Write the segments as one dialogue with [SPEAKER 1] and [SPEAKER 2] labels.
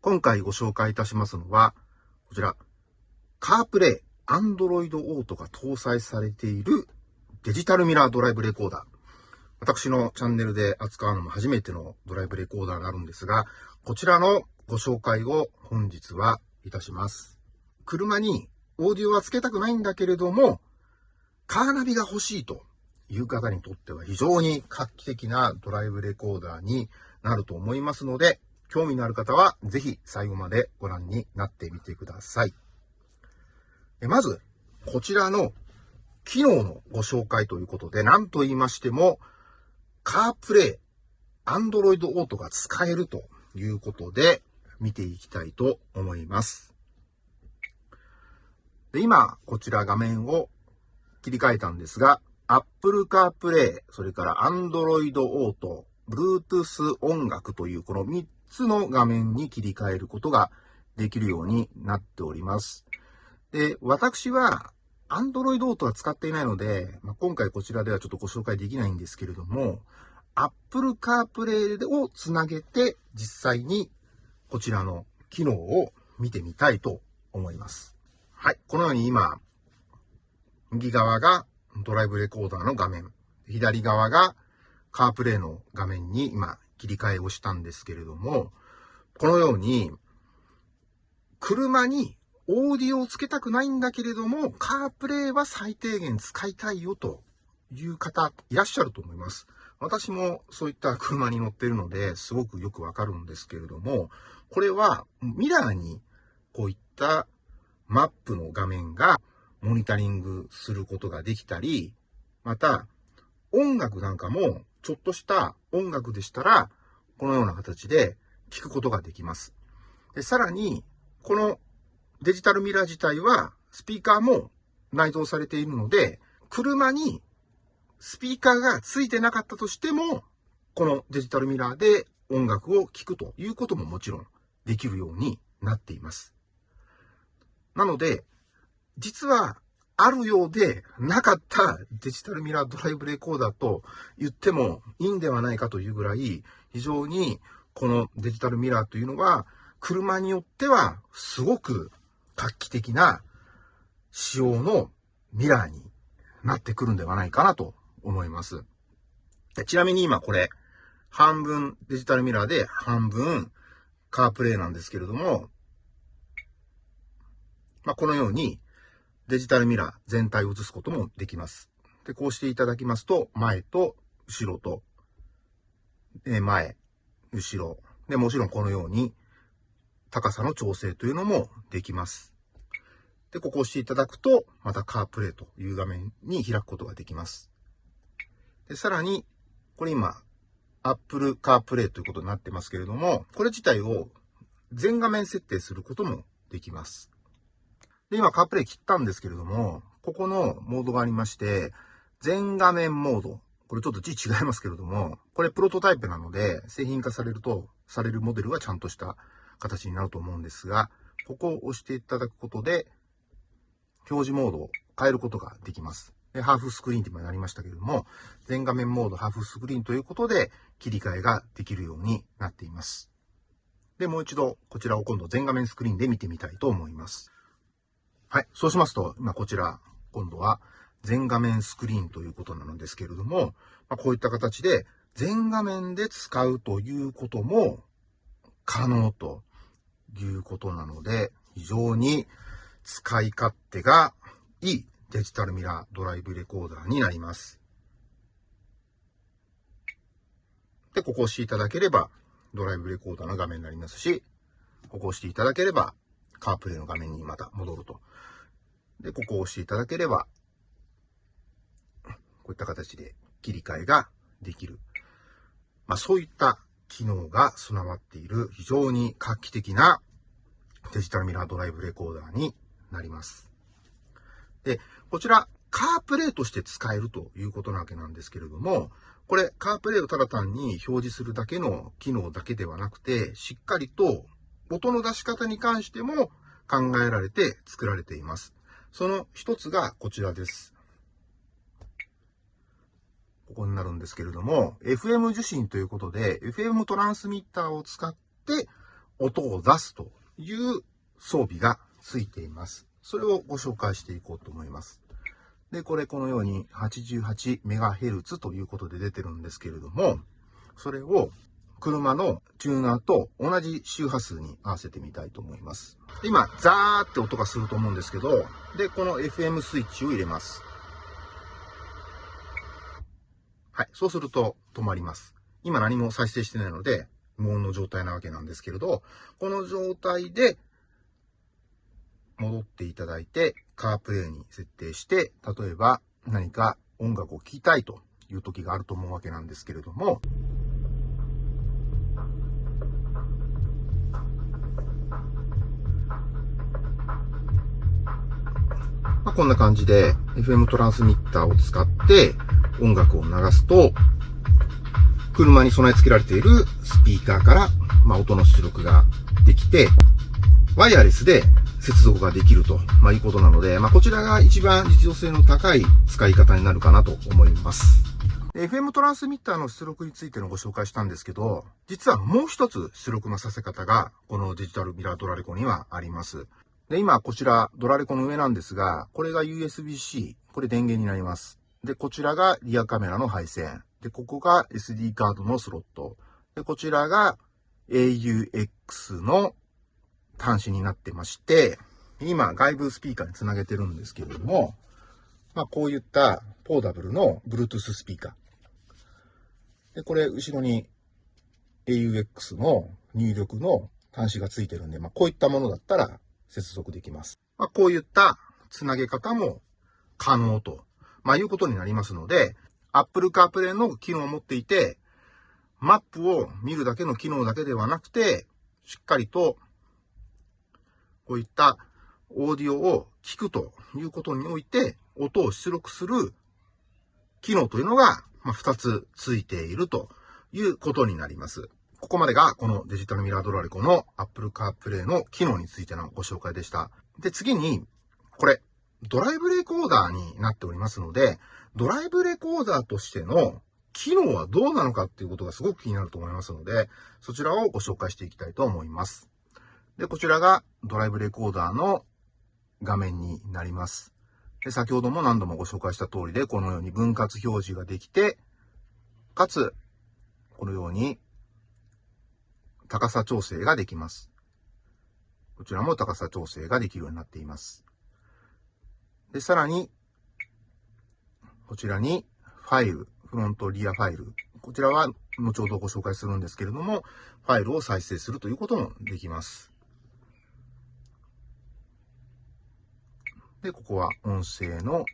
[SPEAKER 1] 今回ご紹介いたしますのは、こちら、カープレイ Android Auto が搭載されているデジタルミラードライブレコーダー。私のチャンネルで扱うのも初めてのドライブレコーダーになるんですが、こちらのご紹介を本日はいたします。車にオーディオはつけたくないんだけれども、カーナビが欲しいという方にとっては非常に画期的なドライブレコーダーになると思いますので、興味のある方はぜひ最後までご覧になってみてください。まず、こちらの機能のご紹介ということで、何と言いましても、カープレイ、アンドロイドオートが使えるということで、見ていきたいと思います。で今、こちら画面を切り替えたんですが、Apple CarPlay、それから Android Auto、Bluetooth 音楽というこの3つの画面に切り替えることができるようになっております。で、私は Android Auto は使っていないので、まあ、今回こちらではちょっとご紹介できないんですけれども、Apple CarPlay をつなげて実際にこちらの機能を見てみたいと思います。はい。このように今、右側がドライブレコーダーの画面、左側がカープレイの画面に今切り替えをしたんですけれども、このように、車にオーディオをつけたくないんだけれども、カープレイは最低限使いたいよという方いらっしゃると思います。私もそういった車に乗ってるので、すごくよくわかるんですけれども、これはミラーにこういったマップの画面がモニタリングすることができたり、また音楽なんかもちょっとした音楽でしたら、このような形で聞くことができます。でさらに、このデジタルミラー自体はスピーカーも内蔵されているので、車にスピーカーが付いてなかったとしても、このデジタルミラーで音楽を聴くということももちろんできるようになっています。なので、実はあるようでなかったデジタルミラードライブレコーダーと言ってもいいんではないかというぐらい、非常にこのデジタルミラーというのは、車によってはすごく画期的な仕様のミラーになってくるんではないかなと思います。ちなみに今これ、半分デジタルミラーで半分カープレイなんですけれども、まあ、このようにデジタルミラー全体を映すこともできます。で、こうしていただきますと、前と後ろと、え前、後ろ。で、もちろんこのように高さの調整というのもできます。で、ここを押していただくと、またカープレイという画面に開くことができます。で、さらに、これ今、Apple CarPlay ということになってますけれども、これ自体を全画面設定することもできます。で、今 CarPlay 切ったんですけれども、ここのモードがありまして、全画面モード。これちょっと字違いますけれども、これプロトタイプなので、製品化されると、されるモデルはちゃんとした形になると思うんですが、ここを押していただくことで、表示モードを変えることができます。でハーフスクリーンって今なりましたけれども、全画面モード、ハーフスクリーンということで切り替えができるようになっています。で、もう一度こちらを今度全画面スクリーンで見てみたいと思います。はい。そうしますと、今こちら、今度は全画面スクリーンということなのですけれども、まあ、こういった形で全画面で使うということも可能ということなので、非常に使い勝手がいいデジタルミラードライブレコーダーになります。で、ここを押していただければ、ドライブレコーダーの画面になりますし、ここを押していただければ、カープレイの画面にまた戻ると。で、ここを押していただければ、こういった形で切り替えができる。まあ、そういった機能が備わっている非常に画期的なデジタルミラードライブレコーダーになります。で、こちら、カープレイとして使えるということなわけなんですけれども、これ、カープレイをただ単に表示するだけの機能だけではなくて、しっかりと音の出し方に関しても考えられて作られています。その一つがこちらです。ここになるんですけれども、FM 受信ということで、FM トランスミッターを使って音を出すという装備がついています。それをご紹介していこうと思います。で、これこのように 88MHz ということで出てるんですけれども、それを車のチューナーと同じ周波数に合わせてみたいと思います。今、ザーって音がすると思うんですけど、で、この FM スイッチを入れます。はい。そうすると止まります。今何も再生してないので、無音の状態なわけなんですけれど、この状態で戻っていただいて、カープレイに設定して、例えば何か音楽を聴きたいという時があると思うわけなんですけれども、こんな感じで FM トランスミッターを使って音楽を流すと、車に備え付けられているスピーカーから、まあ、音の出力ができて、ワイヤレスで接続ができると、まあ、いうことなので、まあ、こちらが一番実用性の高い使い方になるかなと思います。FM トランスミッターの出力についてのご紹介したんですけど、実はもう一つ出力のさせ方が、このデジタルミラードラレコにはあります。で、今こちらドラレコの上なんですが、これが USB-C、これ電源になります。で、こちらがリアカメラの配線。で、ここが SD カードのスロット。で、こちらが AUX の端子になってまして、今外部スピーカーにつなげてるんですけれども、まあこういったポーダブルの Bluetooth スピーカー。で、これ後ろに AUX の入力の端子がついてるんで、まあこういったものだったら接続できます。まあこういったつなげ方も可能と、まあいうことになりますので、Apple CarPlay の機能を持っていて、マップを見るだけの機能だけではなくて、しっかりと、こういったオーディオを聞くということにおいて、音を出力する機能というのが、ま2つついているということになります。ここまでがこのデジタルミラードラレコの Apple CarPlay の機能についてのご紹介でした。で、次に、これ、ドライブレコーダーになっておりますので、ドライブレコーダーとしての機能はどうなのかっていうことがすごく気になると思いますので、そちらをご紹介していきたいと思います。で、こちらがドライブレコーダーの画面になります。で、先ほども何度もご紹介した通りで、このように分割表示ができて、かつ、このように高さ調整ができます。こちらも高さ調整ができるようになっています。で、さらに、こちらにファイル、フロントリアファイル。こちらは後ほどご紹介するんですけれども、ファイルを再生するということもできます。で、ここは音声の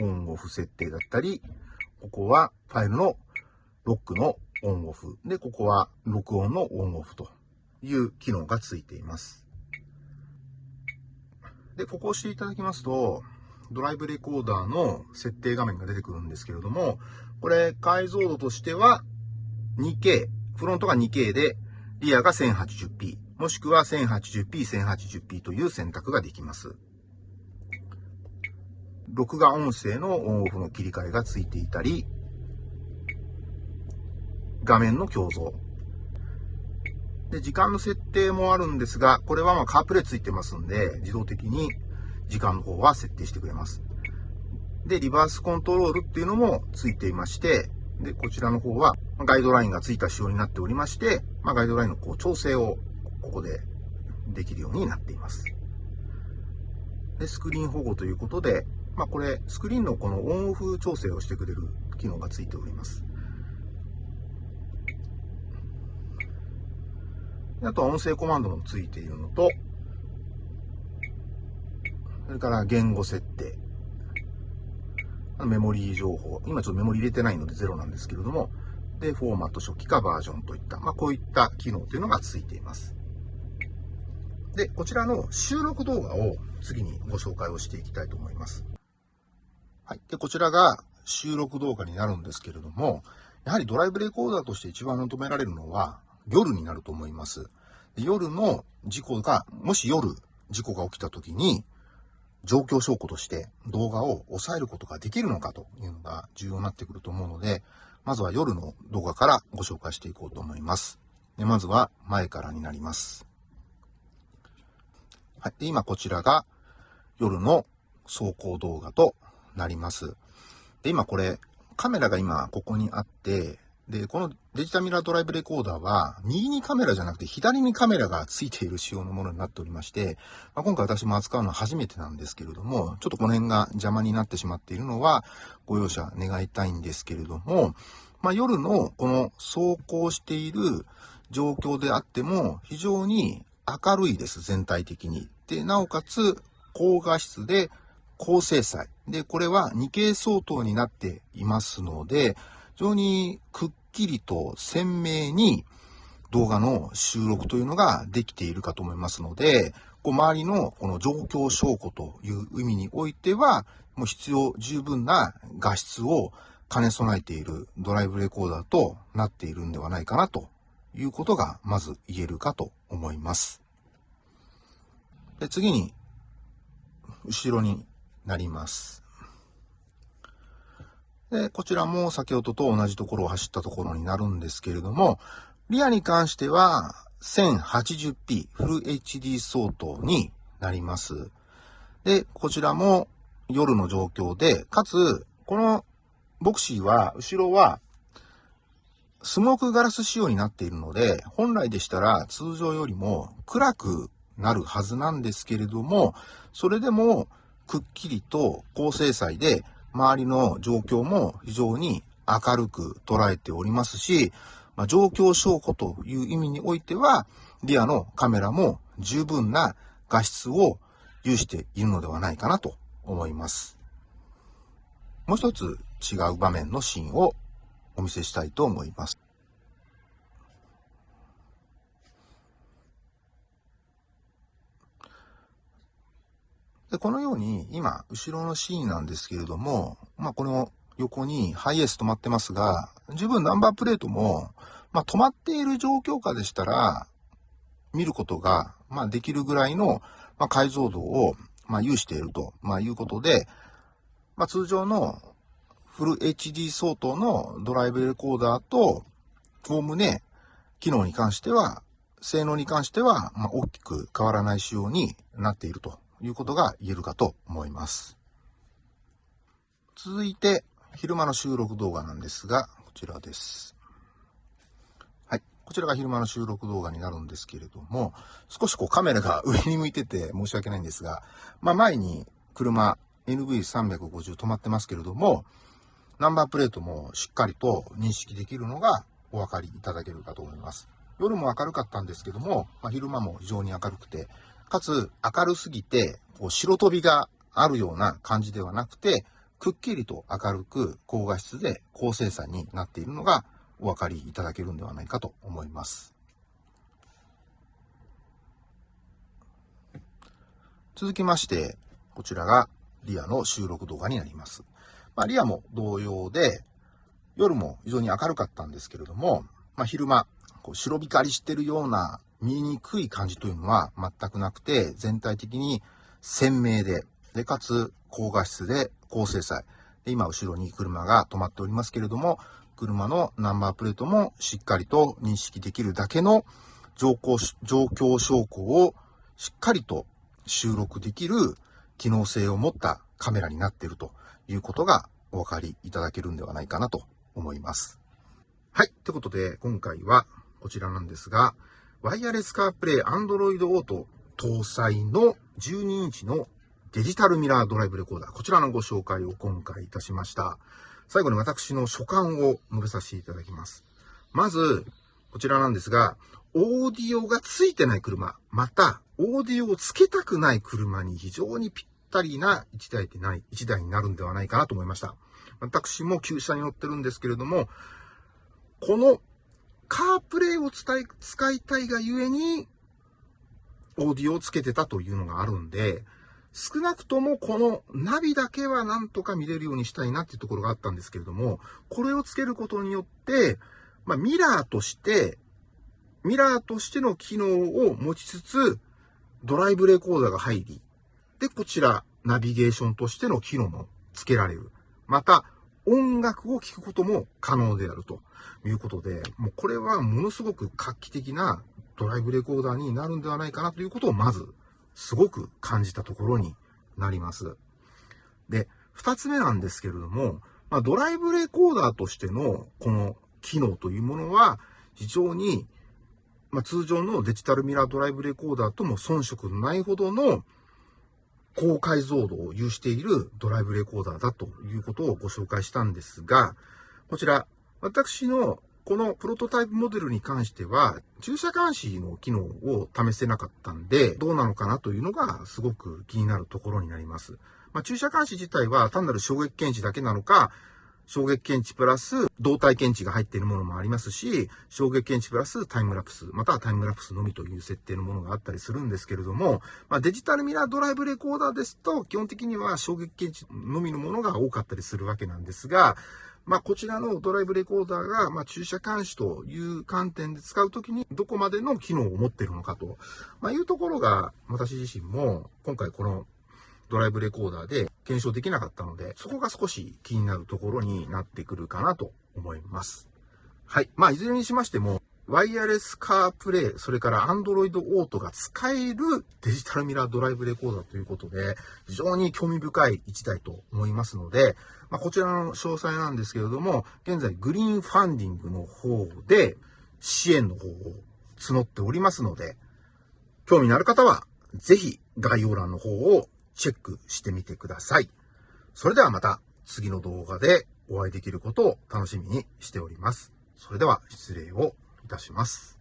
[SPEAKER 1] オンオフ設定だったり、ここはファイルのロックのオンオフ。で、ここは録音のオンオフという機能がついています。で、ここを押していただきますと、ドライブレコーダーの設定画面が出てくるんですけれども、これ解像度としては 2K、フロントが 2K で、リアが 1080p、もしくは 1080p、1080p という選択ができます。録画音声のオンオフの切り替えがついていたり、画面の強増。で、時間の設定もあるんですが、これはまあカープレイついてますんで、自動的に時間の方は設定してくれます。で、リバースコントロールっていうのもついていまして、で、こちらの方はガイドラインがついた仕様になっておりまして、まあ、ガイドラインのこう調整をここでできるようになっています。で、スクリーン保護ということで、まあ、これ、スクリーンのこのオンオフ調整をしてくれる機能がついております。あとは音声コマンドもついているのと、それから言語設定。メモリー情報。今ちょっとメモリ入れてないので0なんですけれども、で、フォーマット初期化バージョンといった、まあ、こういった機能というのがついています。で、こちらの収録動画を次にご紹介をしていきたいと思います。はい。で、こちらが収録動画になるんですけれども、やはりドライブレコーダーとして一番求められるのは夜になると思います。夜の事故が、もし夜事故が起きた時に、状況証拠として動画を抑えることができるのかというのが重要になってくると思うので、まずは夜の動画からご紹介していこうと思います。でまずは前からになります。はい。で、今こちらが夜の走行動画となります。で、今これ、カメラが今ここにあって、で、このデジタミラードライブレコーダーは、右にカメラじゃなくて左にカメラがついている仕様のものになっておりまして、まあ、今回私も扱うのは初めてなんですけれども、ちょっとこの辺が邪魔になってしまっているのは、ご容赦願いたいんですけれども、まあ、夜のこの走行している状況であっても、非常に明るいです、全体的に。で、なおかつ、高画質で高精細。で、これは 2K 相当になっていますので、非常にくっきりと鮮明に動画の収録というのができているかと思いますので、こう周りのこの状況証拠という意味においては、もう必要十分な画質を兼ね備えているドライブレコーダーとなっているんではないかなということがまず言えるかと思います。で次に、後ろになります。で、こちらも先ほどと同じところを走ったところになるんですけれども、リアに関しては 1080p フル HD 相当になります。で、こちらも夜の状況で、かつ、このボクシーは、後ろは、スモークガラス仕様になっているので、本来でしたら通常よりも暗くなるはずなんですけれども、それでもくっきりと高精細で周りの状況も非常に明るく捉えておりますし、まあ、状況証拠という意味においては、リアのカメラも十分な画質を有しているのではないかなと思います。もう一つ違う場面のシーンをお見せしたいと思います。で、このように、今、後ろのシーンなんですけれども、まあ、この横にハイエース止まってますが、十分ナンバープレートも、まあ、止まっている状況下でしたら、見ることが、まあ、できるぐらいの、まあ、解像度を、まあ、有していると、まあ、いうことで、まあ、通常のフル HD 相当のドライブレコーダーと、おおむね、機能に関しては、性能に関しては、まあ、大きく変わらない仕様になっていると。いうことが言えるかと思います。続いて、昼間の収録動画なんですが、こちらです。はい。こちらが昼間の収録動画になるんですけれども、少しこうカメラが上に向いてて申し訳ないんですが、まあ前に車 NV350 止まってますけれども、ナンバープレートもしっかりと認識できるのがお分かりいただけるかと思います。夜も明るかったんですけども、まあ、昼間も非常に明るくて、かつ明るすぎて、こう白飛びがあるような感じではなくて、くっきりと明るく高画質で高精細になっているのがお分かりいただけるんではないかと思います。続きまして、こちらがリアの収録動画になります。まあ、リアも同様で、夜も非常に明るかったんですけれども、まあ、昼間、こう白光りしてるような見にくい感じというのは全くなくて、全体的に鮮明で、で、かつ高画質で高精細。で、今後ろに車が止まっておりますけれども、車のナンバープレートもしっかりと認識できるだけの状況状況証拠をしっかりと収録できる機能性を持ったカメラになっているということがお分かりいただけるんではないかなと思います。はい。ということで、今回はこちらなんですが、ワイヤレスカープレイ Android Auto 搭載の12インチのデジタルミラードライブレコーダー。こちらのご紹介を今回いたしました。最後に私の所感を述べさせていただきます。まず、こちらなんですが、オーディオがついてない車、また、オーディオをつけたくない車に非常にぴったりな1台でない、1台になるんではないかなと思いました。私も旧車に乗ってるんですけれども、このカープレイを伝え、使いたいがゆえに、オーディオをつけてたというのがあるんで、少なくともこのナビだけはなんとか見れるようにしたいなっていうところがあったんですけれども、これをつけることによって、まあ、ミラーとして、ミラーとしての機能を持ちつつ、ドライブレコーダーが入り、で、こちら、ナビゲーションとしての機能も付けられる。また、音楽を聴くことも可能であるということで、もうこれはものすごく画期的なドライブレコーダーになるんではないかなということをまずすごく感じたところになります。で、二つ目なんですけれども、まあ、ドライブレコーダーとしてのこの機能というものは非常に、まあ、通常のデジタルミラードライブレコーダーとも遜色のないほどの高解像度を有しているドライブレコーダーだということをご紹介したんですが、こちら、私のこのプロトタイプモデルに関しては、駐車監視の機能を試せなかったんで、どうなのかなというのがすごく気になるところになります。まあ、駐車監視自体は単なる衝撃検知だけなのか、衝撃検知プラス動体検知が入っているものもありますし、衝撃検知プラスタイムラプス、またはタイムラプスのみという設定のものがあったりするんですけれども、まあ、デジタルミラードライブレコーダーですと、基本的には衝撃検知のみのものが多かったりするわけなんですが、まあ、こちらのドライブレコーダーが、まあ、駐車監視という観点で使うときに、どこまでの機能を持っているのかと、まあ、いうところが、私自身も、今回このドライブレコーダーで検証できなかったので、そこが少し気になるところになってくるかなと思います。はい。まあ、いずれにしましても、ワイヤレスカープレイ、それから Android Auto が使えるデジタルミラードライブレコーダーということで、非常に興味深い一台と思いますので、まあ、こちらの詳細なんですけれども、現在グリーンファンディングの方で支援の方を募っておりますので、興味のある方は、ぜひ概要欄の方をチェックしてみてください。それではまた次の動画でお会いできることを楽しみにしております。それでは失礼をいたします。